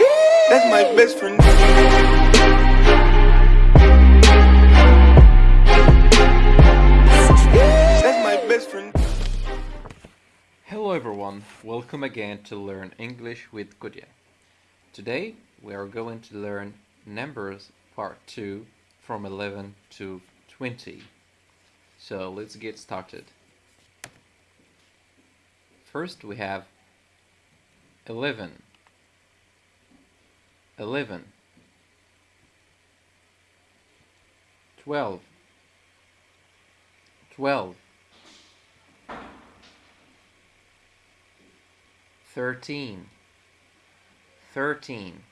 That's my best friend. That's my best friend. Hello everyone, welcome again to Learn English with Goodyear. Today we are going to learn numbers part 2 from 11 to 20. So let's get started. First we have 11 11 12 12 13 13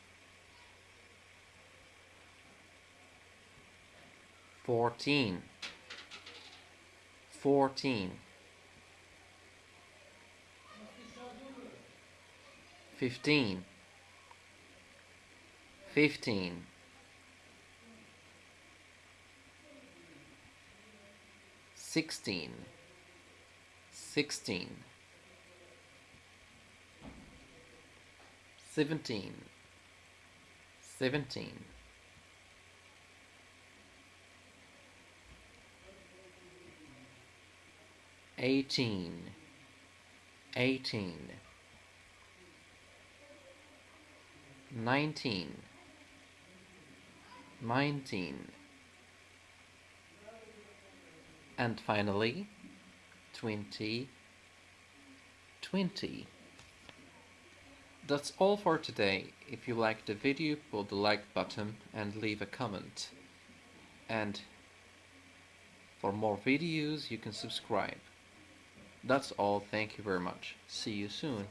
14 14 15 15 16 16 17 17 18 18 19 19 and finally 20 20 that's all for today. If you liked the video pull the like button and leave a comment. And for more videos you can subscribe. That's all. Thank you very much. See you soon